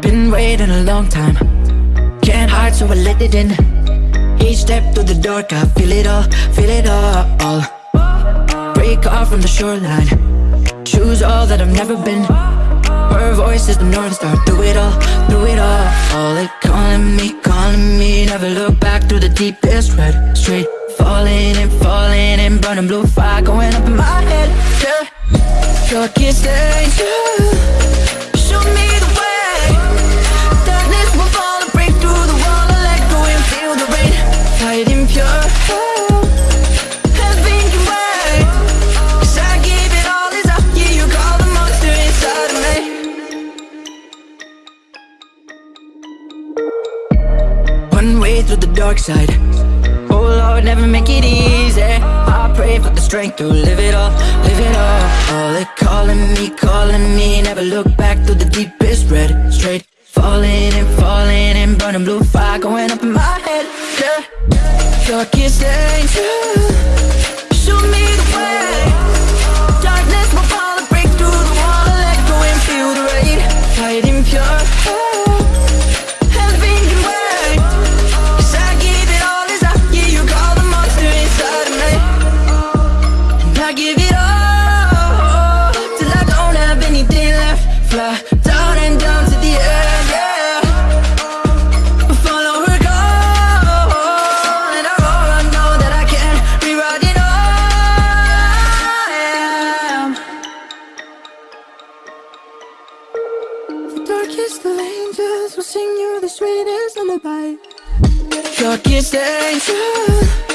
Been waiting a long time. Can't hide so I let it in. Each step through the dark I feel it all, feel it all. Break off from the shoreline. Choose all that I've never been. Her voice is the north star Through it all, through it all. All it calling me, calling me Never look back through the deepest red. Straight falling and falling and burning blue fire Going up in my Show me the way. Darkness will fall break through the wall. I let go and feel the rain. Fighting pure can I give it all you call the monster inside of me. One way through the dark side. Oh Lord, never make it easy pray for the strength to live it all, live it all All it calling me, calling me. Never look back through the deepest red Straight. Falling and falling and burning blue fire Going up in my head, yeah. Your kiss Show down and down to the end, yeah. Follow her And I I know that I can rewrite it all The darkest of angels will sing you the sweetest lullaby. Kiss angel